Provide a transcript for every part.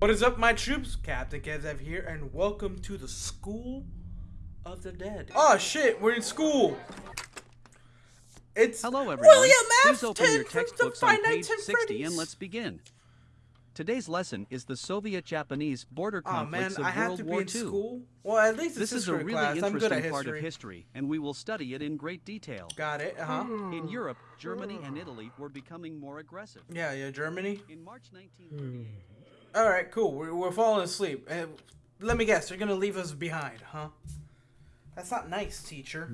What is up, my troops? Captain Kezev here, and welcome to the School of the Dead. Oh shit, we're in school. It's Hello, everyone. William Please open your Afton from textbooks the on Five page Nights 60 and let's begin. Today's lesson is the Soviet-Japanese border Oh man, conflicts I of have World to be War in II. school. Well, at least it's This is a history really class. I'm good at interesting part of history. history, and we will study it in great detail. Got it. Uh huh. In Europe, Germany and Italy were becoming more aggressive. Yeah, yeah. Germany. In March 1938, All right, cool. We're, we're falling asleep. Uh, let me guess. You're gonna leave us behind, huh? That's not nice, teacher.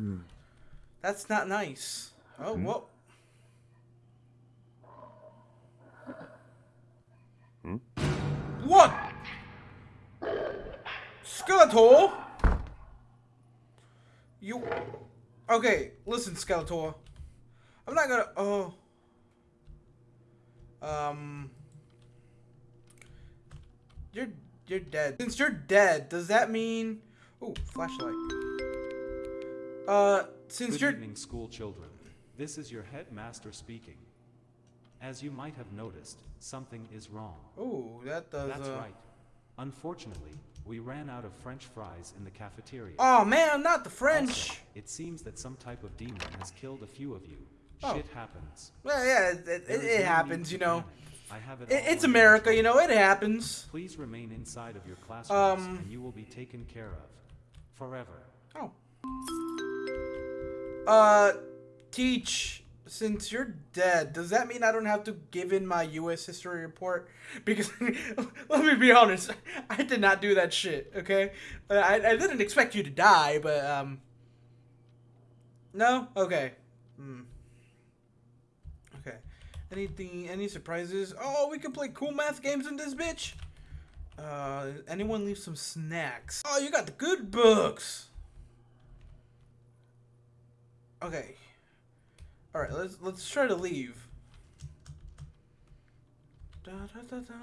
That's not nice. Oh, well. What? Skeletor? You. Okay, listen, Skeletor. I'm not gonna. Oh. Um. You're you're dead. Since you're dead, does that mean? Oh, flashlight. Uh, since Good you're evening, school children. This is your headmaster speaking. As you might have noticed, something is wrong. ooh, that does. That's uh... right. Unfortunately, we ran out of French fries in the cafeteria. Oh man, not the French! Also, it seems that some type of demon has killed a few of you. Oh. Shit happens. Well, yeah, it, it, There it, is no it happens, you know. panic. I have it It, it's America, you know. It happens. Please remain inside of your classrooms, Um, and you will be taken care of forever. Oh. Uh, teach. Since you're dead, does that mean I don't have to give in my U.S. history report? Because let me be honest, I did not do that shit. Okay, I I didn't expect you to die, but um. No. Okay. Hmm. Okay. Anything? Any surprises? Oh, we can play cool math games in this bitch. Uh, anyone leave some snacks? Oh, you got the good books. Okay. All right, let's let's try to leave. Da, da, da, da.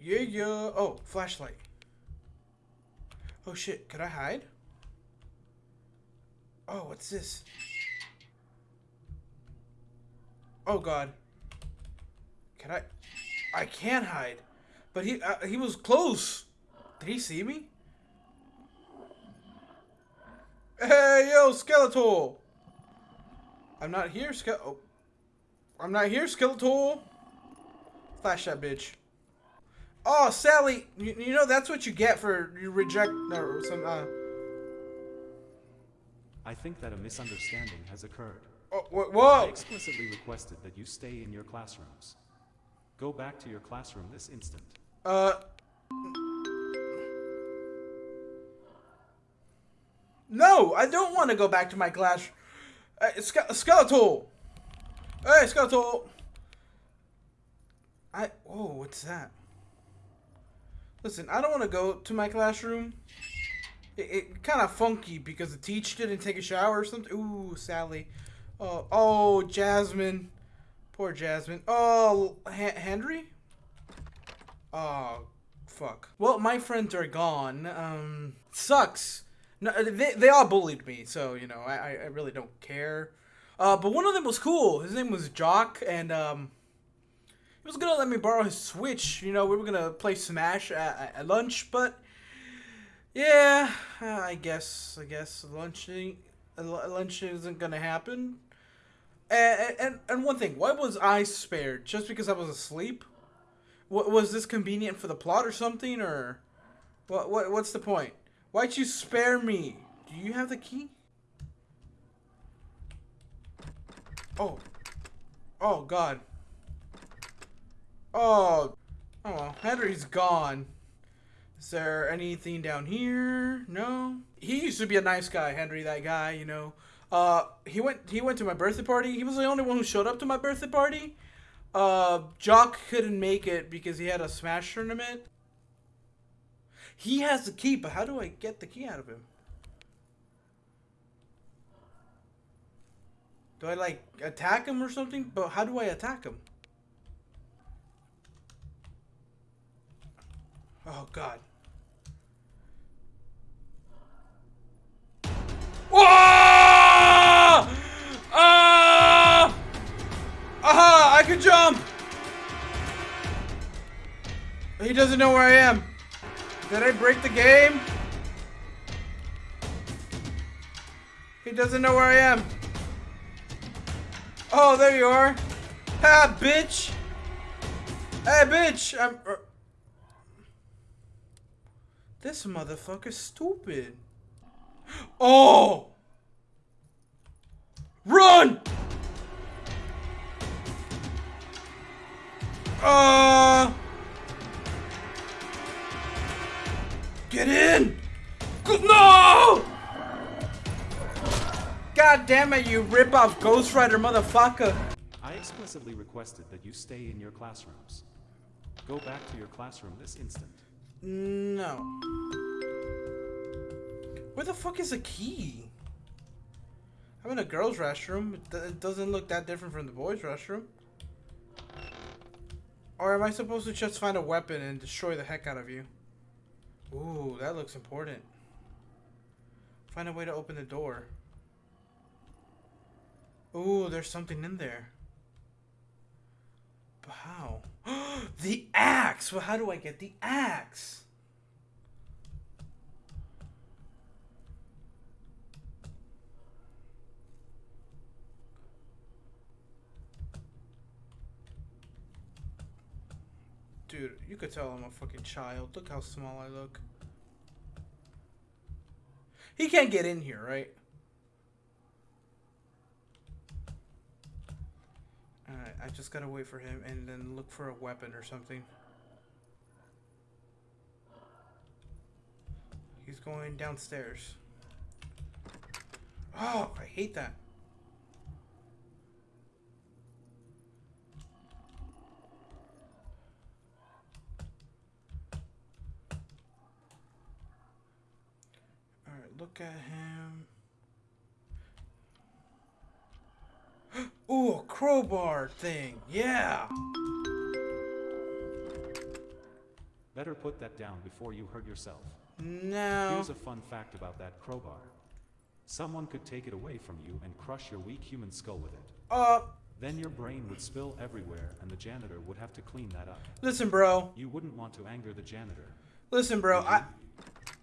Yeah, yeah. Oh, flashlight. Oh shit, could I hide? Oh, what's this? Oh god. Can I? I can't hide. But he uh, he was close. Did he see me? Hey, yo, Skeletor! I'm not here, Ske- oh. I'm not here, Skeletor! Flash that bitch. Oh, Sally! You, you know, that's what you get for you reject... No, some, uh... I think that a misunderstanding has occurred. Oh, wha- I explicitly requested that you stay in your classrooms. Go back to your classroom this instant. Uh... No, I don't want to go back to my class. Uh, Ske- Skeletor! Hey, Skeletor! I... Whoa, what's that? Listen, I don't want to go to my classroom. It, it kind of funky because the teacher didn't take a shower or something. Ooh, Sally. Oh, oh, Jasmine. Poor Jasmine. Oh, H- Henry? Oh, fuck. Well, my friends are gone. Um, sucks. No, they, they all bullied me, so, you know, I, I- really don't care. Uh, but one of them was cool. His name was Jock, and, um, he was gonna let me borrow his Switch. You know, we were gonna play Smash at, at- lunch, but yeah, uh, I guess I guess lunch ain't- uh, lu- lunch isn't gonna happen. And, and one thing, why was I spared? Just because I was asleep? What was this convenient for the plot or something, or what? What? What's the point? Why'd you spare me? Do you have the key? Oh, oh God. Oh, oh Henry's gone. Is there anything down here? No. He used to be a nice guy, Henry. That guy, you know. Uh, he went. He went to my birthday party. He was the only one who showed up to my birthday party. Uh, Jock couldn't make it because he had a Smash tournament. He has the key, but how do I get the key out of him? Do I like attack him or something? But how do I attack him? Oh god. Whoa! Ah! Aha! I can jump! He doesn't know where I am. Did I break the game? He doesn't know where I am. Oh, there you are. Ha, bitch. Hey, bitch. I'm. Uh, this motherfucker's stupid. Oh! Run! Uh. Get in! No! God damn it, you rip-off Ghost Rider motherfucker! I explicitly requested that you stay in your classrooms. Go back to your classroom this instant. No. Where the fuck is the key? I'm in a girl's restroom. It, doesn't look that different from the boys' restroom. Or am I supposed to just find a weapon and destroy the heck out of you? Ooh, that looks important. Find a way to open the door. Ooh, there's something in there. But how? the axe! Well, how do I get the axe? Dude, you could tell I'm a fucking child. Look how small I look. He can't get in here, right? Alright, I just gotta wait for him and then look for a weapon or something. He's going downstairs. Oh, I hate that. Alright, look at him. Ooh, a crowbar thing. Yeah. Better put that down before you hurt yourself. No. Here's a fun fact about that crowbar. Someone could take it away from you and crush your weak human skull with it. Uh, Then your brain would spill everywhere and the janitor would have to clean that up. listen, bro. You wouldn't want to anger the janitor. Listen, bro. I.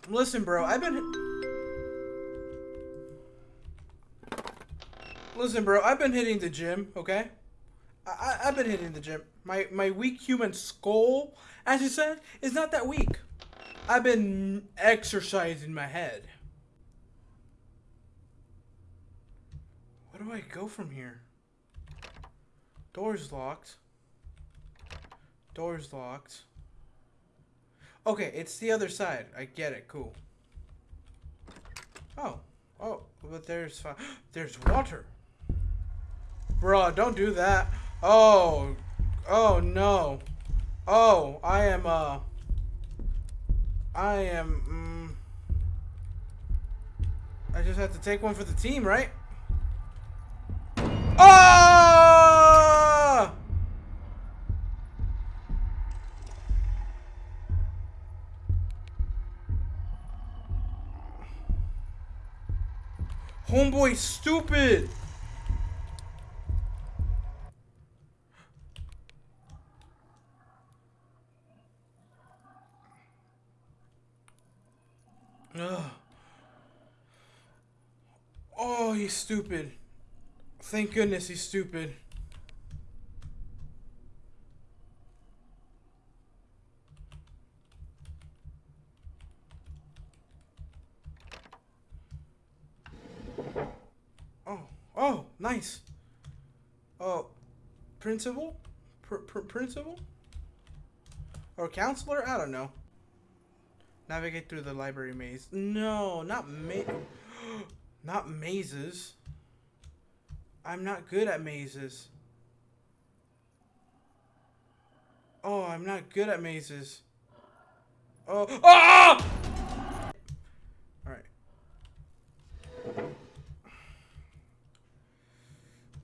Listen, bro. I've been. Listen, bro. I've been hitting the gym. Okay. I, I've been hitting the gym. My my weak human skull, as you said, is not that weak. I've been exercising my head. Where do I go from here? Door's locked. Door's locked. Okay, it's the other side. I get it. Cool. Oh. Oh, but there's fi- there's water. Bruh, don't do that. Oh. Oh no. Oh, I am uh I am mm, I just have to take one for the team, right? Ah! Homeboy stupid. Ugh. Oh, he's stupid. Thank goodness he's stupid. Oh, oh, nice. Oh, principal? Pr pr principal? Or counselor? I don't know. Navigate through the library maze. No, not ma- Not mazes. I'm not good at mazes. Oh, I'm not good at mazes. Oh, ah! All right.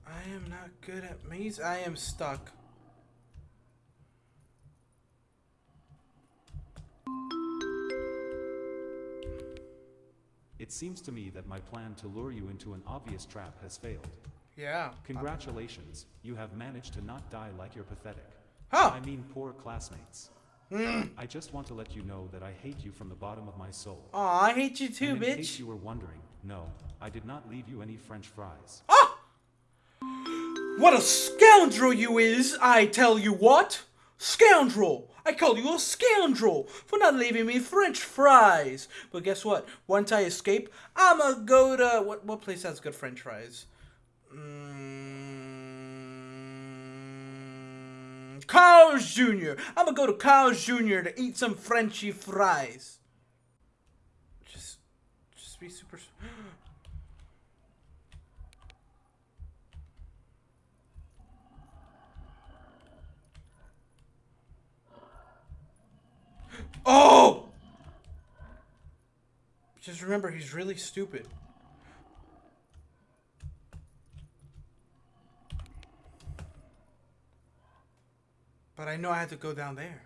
I am not good at maze. I am stuck. It seems to me that my plan to lure you into an obvious trap has failed. Yeah. Congratulations, you have managed to not die like your pathetic. Huh. I mean poor classmates. I just want to let you know that I hate you from the bottom of my soul. Aw, I hate you too, and in case you were wondering, no, I did not leave you any french fries. Ah! What a scoundrel you is, I tell you what! Scoundrel! I call you a scoundrel for not leaving me french fries. But guess what? Once I escape, I'ma go to what what place has good french fries? Mm, Carl's Jr. I'ma go to Carl's Jr. to eat some Frenchy fries. Just just be super Oh! Just remember, he's really stupid. But I know I had to go down there.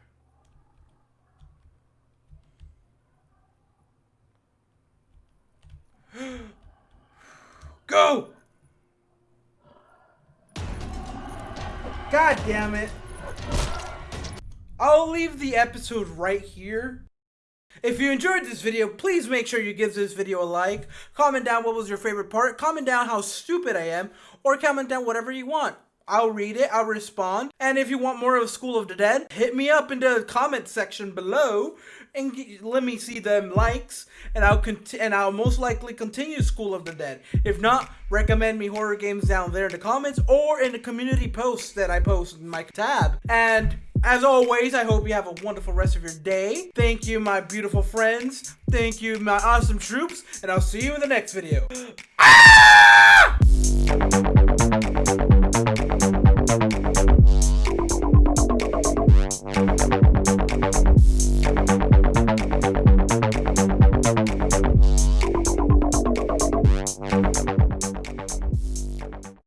go! God damn it. I'll leave the episode right here. If you enjoyed this video, please make sure you give this video a like. Comment down what was your favorite part. Comment down how stupid I am. Or comment down whatever you want. I'll read it. I'll respond. And if you want more of School of the Dead, hit me up in the comment section below and let me see them likes. And I'll and I'll most likely continue School of the Dead. If not, recommend me horror games down there in the comments or in the community posts that I post in my tab. And as always, I hope you have a wonderful rest of your day. Thank you, my beautiful friends. Thank you, my awesome troops. And I'll see you in the next video. Ah!